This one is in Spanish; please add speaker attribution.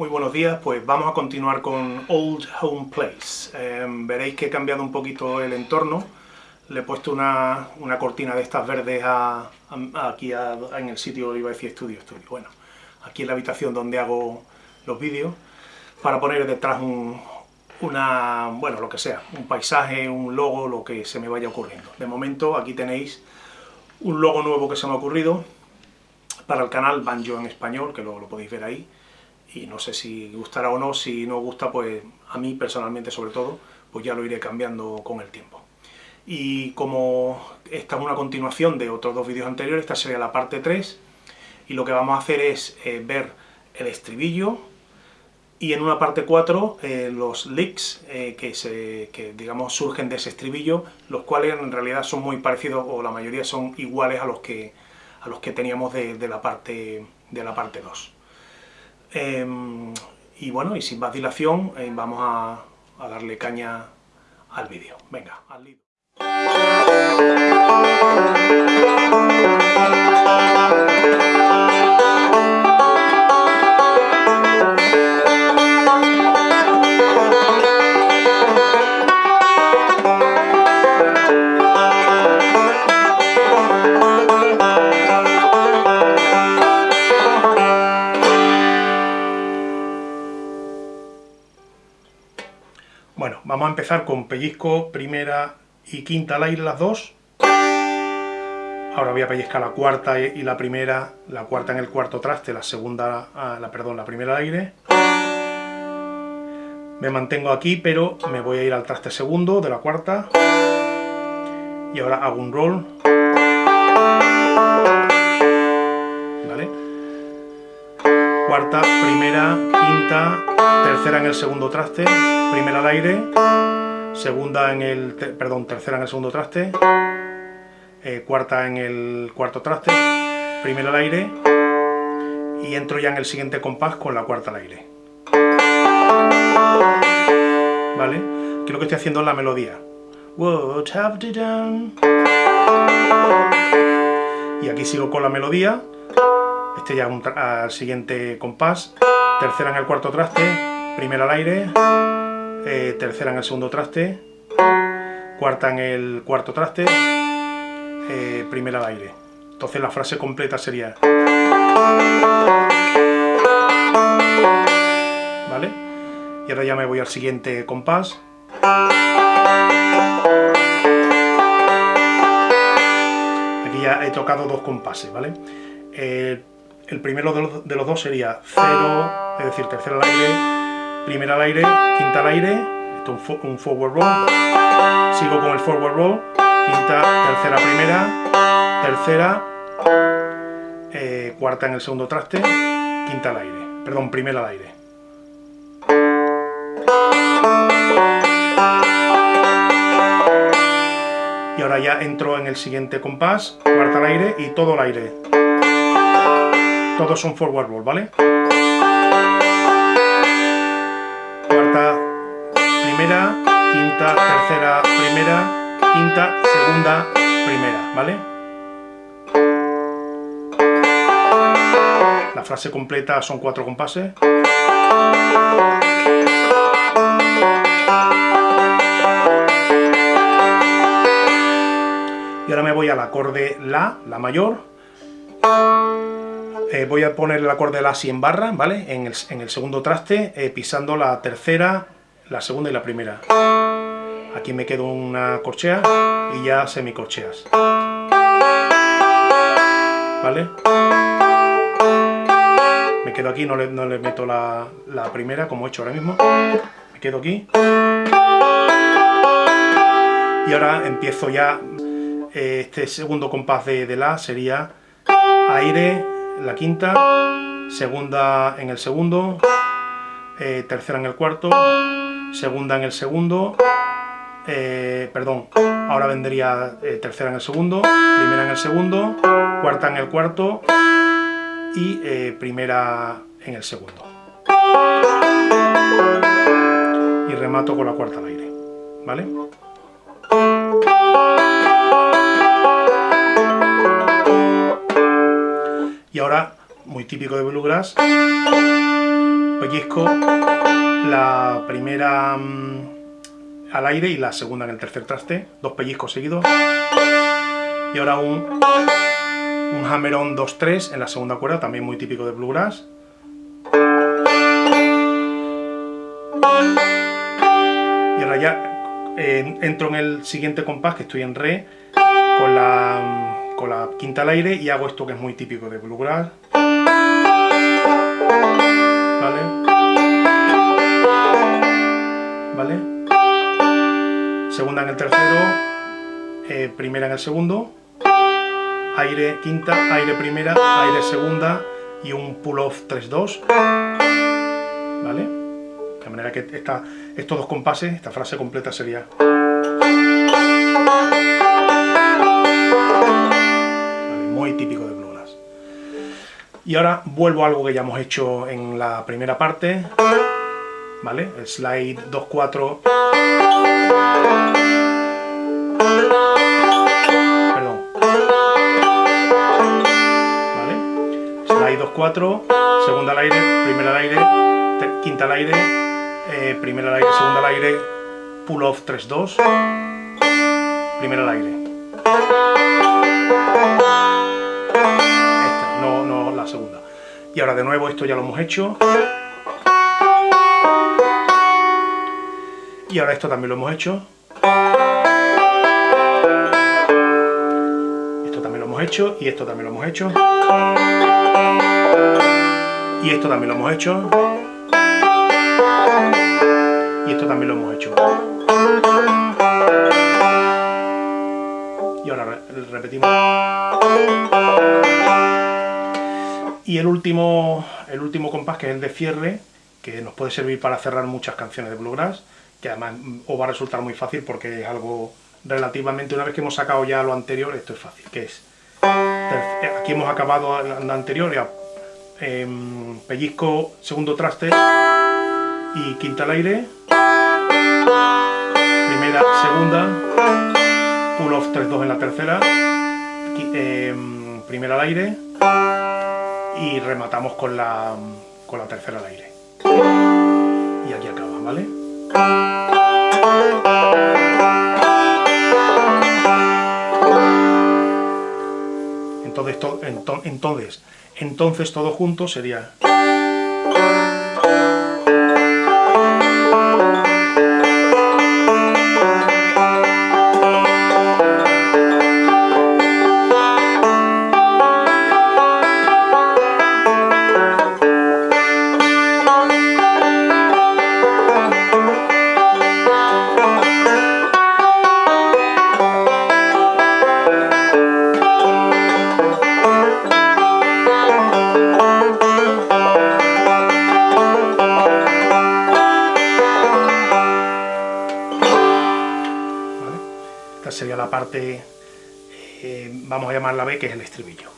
Speaker 1: Muy buenos días, pues vamos a continuar con Old Home Place. Em, veréis que he cambiado un poquito el entorno, le he puesto una, cortina de estas verdes aquí en el sitio, iba a decir estudio, estudio, bueno, aquí en la habitación donde hago los vídeos, para poner detrás un, una, bueno, lo que sea, un paisaje, un logo, lo que se me vaya ocurriendo. De momento aquí tenéis un logo nuevo que se me ha ocurrido para el canal Banjo en español, que lo, lo podéis ver ahí, y no sé si gustará o no, si no gusta, pues a mí personalmente sobre todo, pues ya lo iré cambiando con el tiempo. Y como esta es una continuación de otros dos vídeos anteriores, esta sería la parte 3, y lo que vamos a hacer es eh, ver el estribillo, y en una parte 4 eh, los leaks eh, que, se, que digamos surgen de ese estribillo, los cuales en realidad son muy parecidos, o la mayoría son iguales a los que, a los que teníamos de, la parte, de la parte 2. Em, y bueno, y sin más dilación, eh, vamos a, darle caña al vídeo. Venga, al lío. Vamos a empezar con pellizco, primera y quinta al aire, las dos. Ahora voy a pellizcar la cuarta y la primera, la cuarta en el cuarto traste, la segunda, ah, la, perdón, la primera al aire. Me mantengo aquí, pero me voy a ir al traste segundo de la cuarta. Y ahora hago un roll. Cuarta, primera, quinta, tercera en el segundo traste, primera al aire, segunda en el, perdón, tercera en el segundo traste, eh, cuarta en el cuarto traste, primera al aire, y entro ya en el siguiente compás con la cuarta al aire. ¿Vale? Aquí lo que estoy haciendo es la melodía. Y aquí sigo con la melodía, este ya al siguiente compás, tercera en el cuarto traste, primera al aire, eh, tercera en el segundo traste, cuarta en el cuarto traste, eh, primera al aire. Entonces la frase completa sería... ¿Vale? Y ahora ya me voy al siguiente compás. Aquí ya he tocado dos compases, ¿vale? Eh, el primero de los, dos sería 0, es decir, tercera al aire, primera al aire, quinta al aire, esto es un, forward roll, sigo con el forward roll, quinta, tercera, primera, tercera, eh, cuarta en el segundo traste, quinta al aire, perdón, primera al aire. Y ahora ya entro en el siguiente compás, cuarta al aire y todo al aire. Todos son forward roll, ¿vale? Primera, quinta, tercera, primera, quinta, segunda, primera, ¿vale? La frase completa son cuatro compases. Y ahora me voy al acorde La, La mayor, eh, voy a poner el acorde La si en barra, ¿vale? En el, segundo traste, eh, pisando la tercera, la segunda y la primera. Aquí me quedo una corchea y ya semicorcheas. ¿Vale? Me quedo aquí, no le, meto la, primera como he hecho ahora mismo. Me quedo aquí. Y ahora empiezo ya, eh, este segundo compás de, de La sería aire, la quinta, segunda en el segundo, eh, tercera en el cuarto, segunda en el segundo, eh, perdón, ahora vendría eh, tercera en el segundo, primera en el segundo, cuarta en el cuarto y primera en el segundo. Y remato con la cuarta al aire, ¿vale? Y ahora, muy típico de Bluegrass, pellizco la primera mm, al aire y la segunda en el tercer traste, dos pellizcos seguidos. Y ahora un, un hammer-on 2-3 en la segunda cuerda, también muy típico de bluegrass. Y ahora ya eh, entro en el siguiente compás, que estoy en re, con la, con la quinta al aire y hago esto que es muy típico de bluegrass. El tercero, eh, primera en el segundo, aire quinta, aire primera, aire segunda y un pull-off 3-2. ¿Vale? De manera que estos dos compases, esta frase completa sería... muy típico de bluegrass. Y ahora vuelvo a algo que ya hemos hecho en la primera parte, ¿vale? El slide 2-4... Slide 2-4, segunda al aire, primera al aire, quinta al aire, eh, primera al aire, segunda al aire, pull off 3-2, primera al aire. Esta, no, no la segunda. Y ahora de nuevo esto ya lo hemos hecho. Y ahora esto también lo hemos hecho. Esto también lo hemos hecho y esto también lo hemos hecho. Y esto también lo hemos hecho. Y esto también lo hemos hecho. Y ahora repetimos. Y el último, el último compás, que es el de cierre, que nos puede servir para cerrar muchas canciones de bluegrass, que además os va a resultar muy fácil porque es algo relativamente, una vez que hemos sacado ya lo anterior, esto es fácil, que es, aquí hemos acabado lo anterior, ya, em, pellizco segundo traste y quinta al aire, primera, segunda, pull off 3-2 en la tercera, em, primera al aire y rematamos con la, con la tercera al aire. Y aquí acaba, ¿vale? Entonces, entonces, entonces todo junto sería... parte, eh, vamos a llamarla B, que es el estribillo.